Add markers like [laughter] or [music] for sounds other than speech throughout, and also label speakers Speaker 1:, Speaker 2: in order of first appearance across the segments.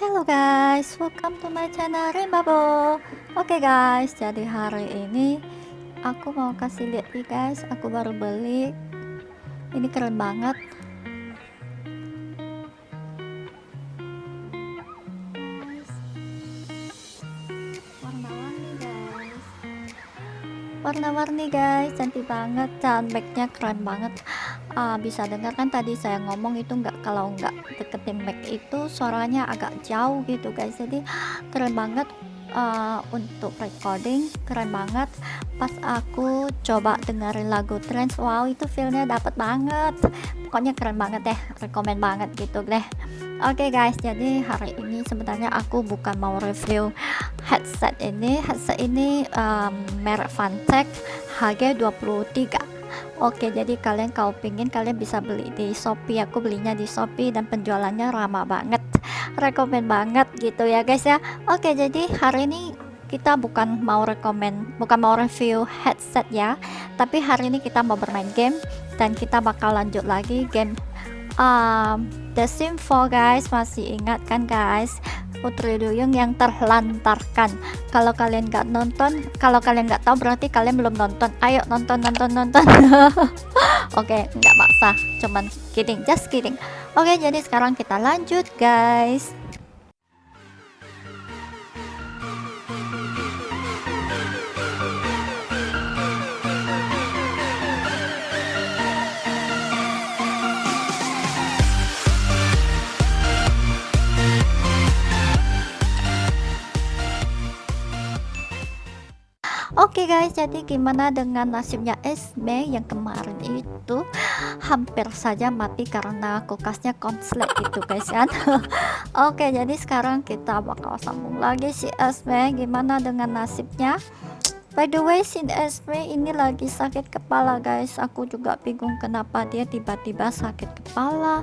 Speaker 1: Hello guys, welcome to my channel Rimbabo Oke okay guys, jadi hari ini aku mau kasih lihat nih guys, aku baru beli. Ini keren banget. Warna-warni guys. Warna-warni guys, cantik banget. Dan keren banget uh, bisa dengar kan tadi saya ngomong itu enggak kalau enggak deketin mic itu suaranya agak jauh gitu guys. Jadi keren banget uh, untuk recording keren banget. Pas aku coba dengerin lagu trance wow itu feelnya dapat banget. Pokoknya keren banget deh rekomend banget gitu deh. Oke okay guys, jadi hari ini sebenarnya aku bukan mau review headset ini. Headset ini um, merek Fantech HG23 Oke jadi kalian kalau pingin kalian bisa beli di Shopee. Aku belinya di Shopee dan penjualannya ramah banget. Rekomend banget gitu ya guys ya. Oke jadi hari ini kita bukan mau rekomend bukan mau review headset ya. Tapi hari ini kita mau bermain game dan kita bakal lanjut lagi game um, The Sim 4 guys. Masih ingat kan guys Putri Duyung yang terlantarkan. Kalau kalian nggak nonton kalau kalian nggak tahu berarti kalian belum nonton. Ayo nonton nonton nonton. [laughs] Oke okay, nggak maksa. Cuman kidding just kidding. Oke okay, jadi sekarang kita lanjut guys Oke okay guys, jadi gimana dengan nasibnya Esme yang kemarin itu hampir saja mati karena kulkasnya konslet gitu guys kan. [laughs] Oke, okay, jadi sekarang kita bakal sambung lagi si Esme. Gimana dengan nasibnya? By the way, si Esme ini lagi sakit kepala guys. Aku juga bingung kenapa dia tiba-tiba sakit kepala.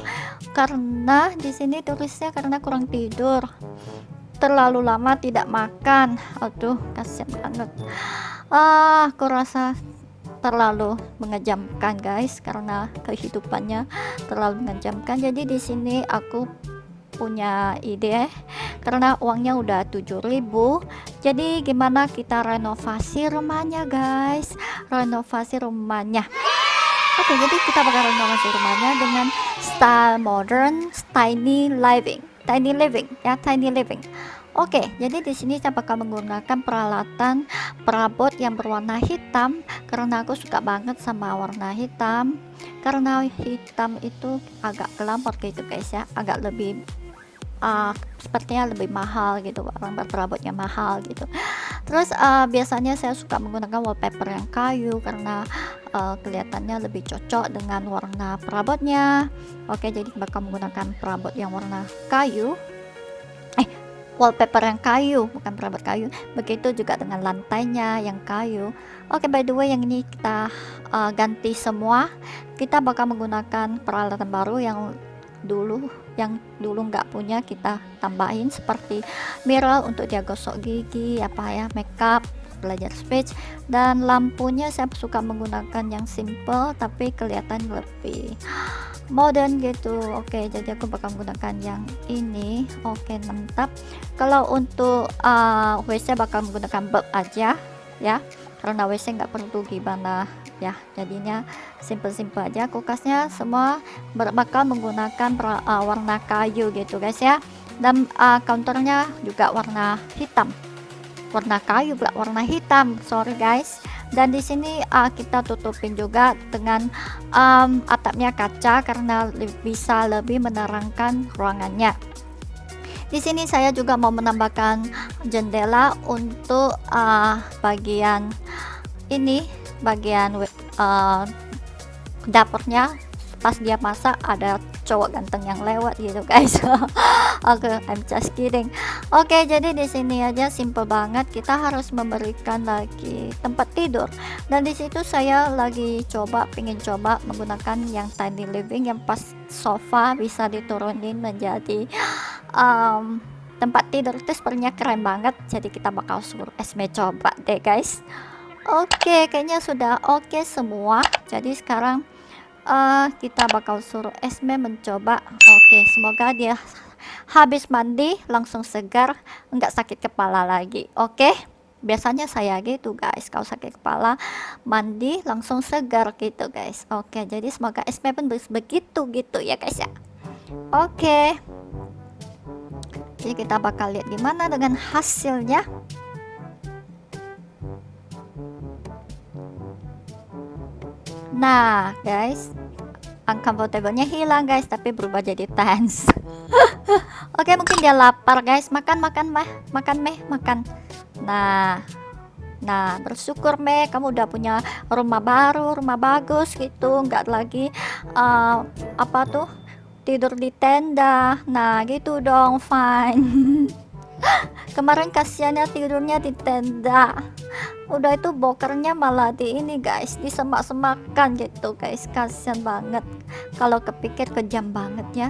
Speaker 1: Karena di sini tulisnya karena kurang tidur terlalu lama tidak makan aduh kasihan banget ah aku rasa terlalu mengejamkan guys karena kehidupannya terlalu mengejamkan. Jadi di sini aku punya ide karena uangnya udah 7000 jadi gimana kita renovasi rumahnya guys? Renovasi rumahnya. Oke, jadi kita bakal renovasi rumahnya dengan style modern, tiny living. Tiny living ya tiny living Oke, jadi di sini saya bakal menggunakan peralatan perabot yang berwarna hitam karena aku suka banget sama warna hitam. Karena hitam itu agak glamor gitu guys ya, agak lebih uh, sepertinya lebih mahal gitu, barang perabotnya mahal gitu. Terus uh, biasanya saya suka menggunakan wallpaper yang kayu karena uh, kelihatannya lebih cocok dengan warna perabotnya. Oke, jadi bakal menggunakan perabot yang warna kayu wallpaper yang kayu bukan perabot kayu. Begitu juga dengan lantainya yang kayu. Oke okay, by the way yang ini kita uh, ganti semua. Kita bakal menggunakan peralatan baru yang dulu yang dulu nggak punya kita tambahin seperti mirror untuk dia gosok gigi apa ya makeup belajar speech dan lampunya saya suka menggunakan yang simple tapi kelihatan lebih modern gitu. Oke jadi aku bakal menggunakan yang ini. Oke mantap. Kalau untuk uh, WC bakal menggunakan bulb aja ya. Karena WC nggak perlu gimana ya. Jadinya simple-simple aja. Kulkasnya semua bakal menggunakan uh, warna kayu gitu guys ya. Dan uh, counternya juga warna hitam warna kayu warna hitam. Sorry guys. Dan di sini uh, kita tutupin juga dengan um, atapnya kaca karena bisa lebih menerangkan ruangannya. Di sini saya juga mau menambahkan jendela untuk uh, bagian ini bagian uh, dapurnya. Pas dia masak ada cowok ganteng yang lewat gitu guys. [laughs] Oke okay, I'm just kidding. Oke okay, jadi di sini aja simple banget. Kita harus memberikan lagi tempat tidur. Dan di situ saya lagi coba pengen coba menggunakan yang tiny living yang pas sofa bisa diturunin menjadi um, tempat tidur. Itu sepertinya keren banget. Jadi kita bakal suruh Esme coba deh guys. Oke okay, kayaknya sudah oke okay semua. Jadi sekarang uh, kita bakal suruh Esme mencoba. Oke okay, semoga dia habis mandi langsung segar nggak sakit kepala lagi. Oke okay? biasanya saya gitu guys. Kalau sakit kepala mandi langsung segar gitu guys. Oke okay, jadi semoga Esme pun begitu gitu ya guys ya. Oke. Okay. jadi kita bakal lihat gimana dengan hasilnya nah guys uncomfortable-nya hilang guys tapi berubah jadi tense [laughs] oke okay, mungkin dia lapar guys makan makan mah makan meh makan nah Nah, bersyukur Me, kamu udah punya rumah baru, rumah bagus gitu, nggak lagi uh, apa tuh tidur di tenda. Nah, gitu dong, fine. [laughs] Kemarin kasihannya tidurnya di tenda. Udah itu bokernya malah di ini guys, disemak-semakan gitu guys. Kasihan banget. Kalau kepikir kejam banget ya.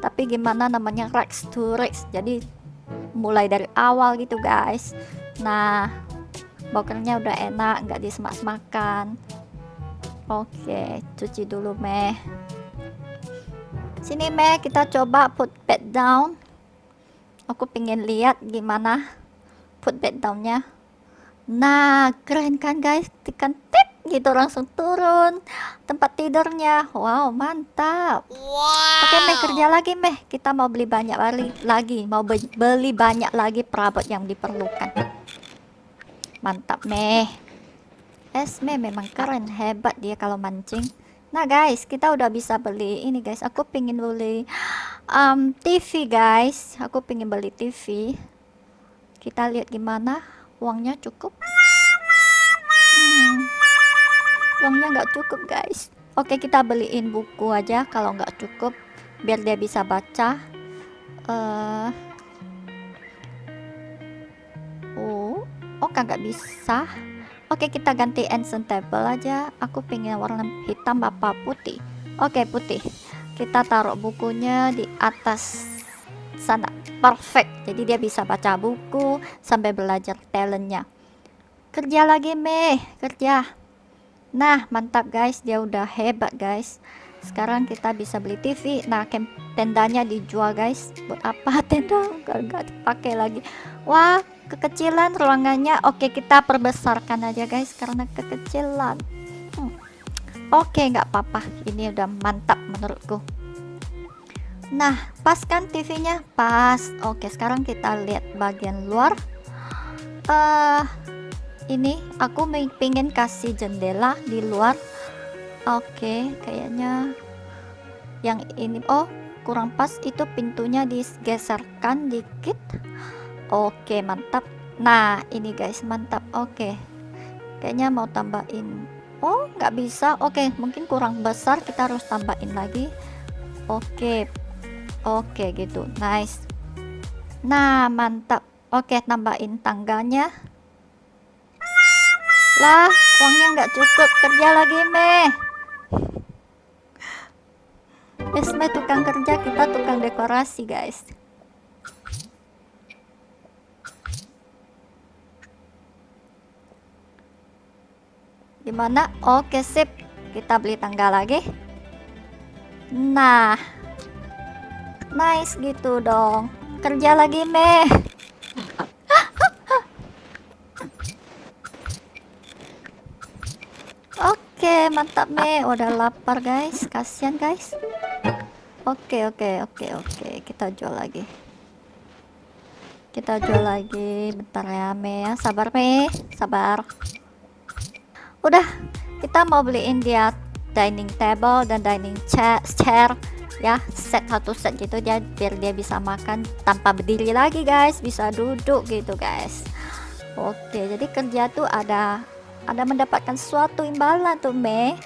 Speaker 1: Tapi gimana namanya Rex to Rex. Jadi mulai dari awal gitu guys nah bokernya udah enak nggak disemak-semakan oke cuci dulu meh sini meh kita coba put bed down aku pengen lihat gimana put bed downnya nah keren kan guys? Tekan tip gitu langsung turun tempat tidurnya. Wow mantap. Wow. oke meh kerja lagi meh. Kita mau beli banyak lagi lagi mau beli banyak lagi perabot yang diperlukan. Mantap meh. Esme memang keren. Hebat dia kalau mancing. Nah guys kita udah bisa beli ini guys. Aku pingin beli um, TV guys. Aku pingin beli TV kita lihat gimana uangnya cukup? Uangnya nggak cukup guys. Oke kita beliin buku aja kalau nggak cukup biar dia bisa baca. Uh, oh oh nggak bisa. Oke kita ganti ancient table aja. Aku pengen warna hitam apa putih? Oke putih. Kita taruh bukunya di atas sana perfect jadi dia bisa baca buku sampai belajar talentnya kerja lagi meh kerja Nah, mantap guys, dia udah hebat guys. Sekarang kita bisa beli TV. Nah, tendanya dijual guys. Buat apa [laughs] tenda? Gak dipakai lagi. Wah, kekecilan ruangannya. Oke, kita perbesarkan aja guys karena kekecilan. Hmm. Oke, nggak apa-apa. Ini udah mantap menurutku. Nah, pas kan TV-nya? Pas. Oke, sekarang kita lihat bagian luar. Eh, uh, ini aku pengen kasih jendela di luar. Oke kayaknya yang ini oh kurang pas. Itu pintunya digeserkan dikit. Oke mantap. Nah ini guys mantap. Oke kayaknya mau tambahin. Oh nggak bisa. Oke mungkin kurang besar. Kita harus tambahin lagi. Oke. Oke gitu nice nah mantap oke tambahin tangganya lah, uangnya nggak cukup. Kerja lagi, Meh. Esme tukang kerja, kita tukang dekorasi, guys. Gimana? Oke, sip. Kita beli tangga lagi. Nah. Nice gitu dong. Kerja lagi, Meh. Oke, mantap me. Udah lapar guys. Kasihan guys. Oke, oke, oke, oke. Kita jual lagi. Kita jual lagi. Bentar ya me ya. Sabar me. Sabar. Udah. Kita mau beliin dia dining table dan dining chair ya set satu set gitu dia biar dia bisa makan tanpa berdiri lagi guys. Bisa duduk gitu guys. Oke jadi kerja tuh ada ada mendapatkan suatu imbalan tuh me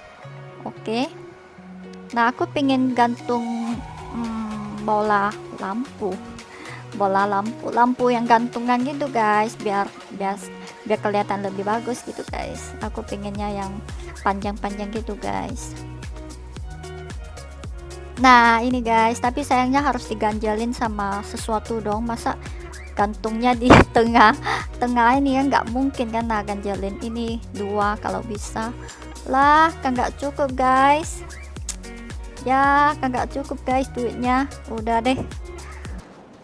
Speaker 1: oke. Nah aku pengen gantung hmm, bola lampu. Bola lampu lampu yang gantungan gitu guys. Biar biar biar kelihatan lebih bagus gitu guys. Aku pengennya yang panjang-panjang gitu guys nah ini guys tapi sayangnya harus diganjalin sama sesuatu dong. Masa gantungnya di [laughs] tengah tengah ini ya nggak mungkin kan? Nah ganjalin ini dua kalau bisa. Lah kan nggak cukup guys. Ya kan nggak cukup guys duitnya. Udah deh.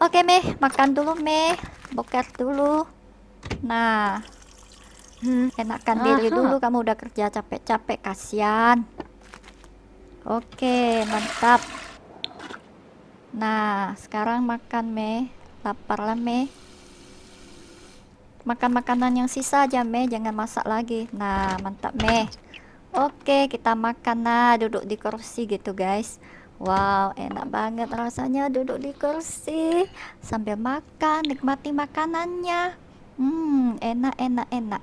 Speaker 1: Oke Meh, makan dulu Meh. Boker dulu. Nah, enakan diri dulu. Kamu udah kerja capek-capek kasihan. Oke, mantap. Nah, sekarang makan Meh. Lapar lah Meh. Makan makanan yang sisa aja Meh, jangan masak lagi. Nah, mantap Meh. Oke, kita makan nah, duduk di kursi gitu guys. Wow, enak banget rasanya duduk di kursi sambil makan, nikmati makanannya. Hmm, enak, enak, enak.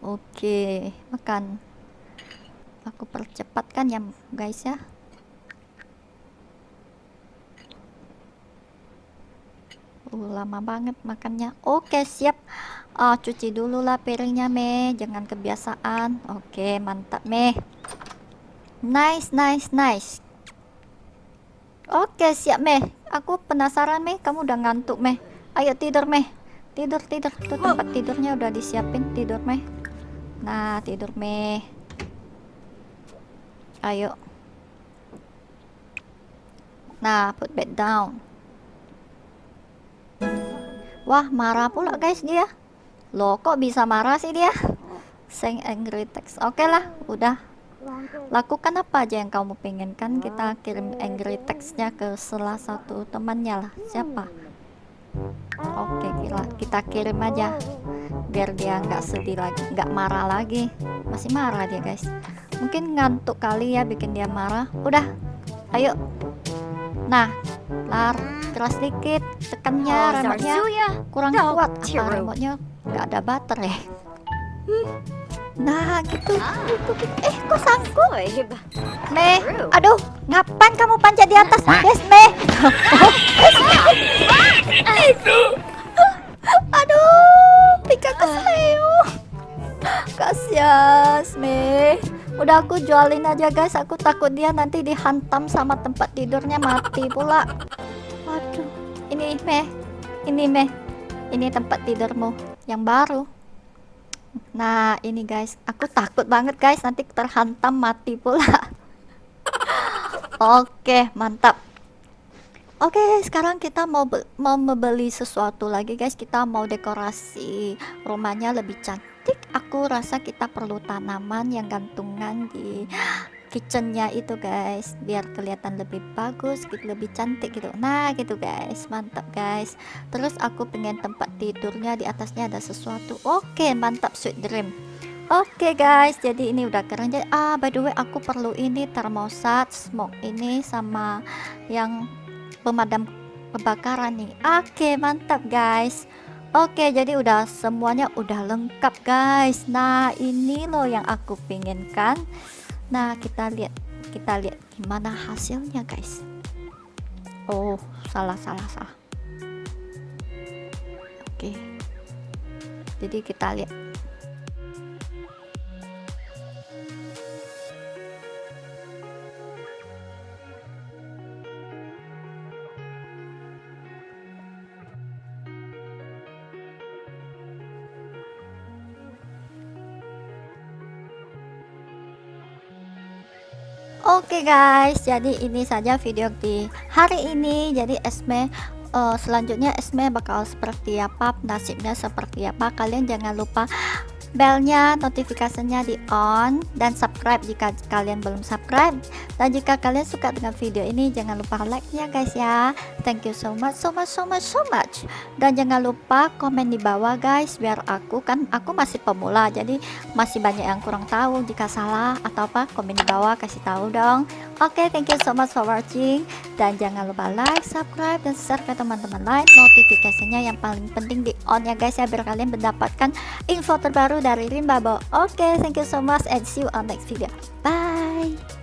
Speaker 1: Oke, makan. Aku percepatkan ya, guys ya. Uh, lama banget makannya. Oke, siap. Oh, cuci dulu lah piringnya, Me. Jangan kebiasaan. Oke, mantap, Me. Nice, nice, nice. Oke, siap, Meh. Aku penasaran, Meh. Kamu udah ngantuk, Meh. Ayo tidur, Meh. Tidur, tidur. Tuh tempat tidurnya udah disiapin. Tidur, Meh. Nah, tidur, Meh. Ayo. Nah, put bed down. Wah, marah pula, guys, dia. Loh, kok bisa marah sih dia? Sing angry text. Oke lah, udah lakukan apa aja yang kamu pengen kan kita kirim angry textnya ke salah satu temannya lah siapa oke kita, kita kirim aja biar dia nggak sedih lagi nggak marah lagi masih marah dia guys mungkin ngantuk kali ya bikin dia marah. Udah ayo. Nah lar keras dikit tekannya oh, remote-nya kurang kuat. apa remote-nya nggak ada baterai. Nah gitu, gitu, gitu. Eh kok sangkut Me, aduh Ngapain kamu panjat di atas? Yes Me [laughs] Aduh Pika kesleo. Kasihan Me Udah aku jualin aja guys Aku takut dia nanti dihantam sama tempat tidurnya mati pula Aduh Ini Me Ini Me Ini tempat tidurmu Yang baru Nah, ini guys, aku takut banget guys nanti terhantam mati pula. [laughs] Oke, mantap. Oke, sekarang kita mau mau membeli sesuatu lagi guys. Kita mau dekorasi rumahnya lebih cantik. Aku rasa kita perlu tanaman yang gantungan di [gasps] kitchennya itu guys. Biar kelihatan lebih bagus gitu lebih cantik gitu. Nah gitu guys. Mantap guys. Terus aku pengen tempat tidurnya di atasnya ada sesuatu. Oke mantap sweet dream. Oke guys, jadi ini udah keren. Jadi ah by the way aku perlu ini termosat smoke ini sama yang pemadam kebakaran nih. Oke, mantap guys. Oke, jadi udah semuanya udah lengkap guys. Nah, ini loh yang aku pinginkan. Nah, kita lihat kita lihat gimana hasilnya, guys. Oh, salah salah salah. Oke. Jadi kita lihat Oke guys, jadi ini saja video di hari ini. Jadi Esme uh, selanjutnya Esme bakal seperti apa, nasibnya seperti apa. Kalian jangan lupa belnya notifikasinya di on dan subscribe jika kalian belum subscribe. Dan jika kalian suka dengan video ini jangan lupa like nya guys ya. Thank you so much so much so much so much. Dan jangan lupa komen di bawah guys biar aku kan aku masih pemula jadi masih banyak yang kurang tahu jika salah atau apa komen di bawah kasih tahu dong oke okay, thank you so much for watching dan jangan lupa like subscribe dan share ke teman-teman lain notifikasinya yang paling penting di on ya guys ya biar kalian mendapatkan info terbaru dari Rimbabo. Oke, okay, thank you so much and see you on next video. Bye.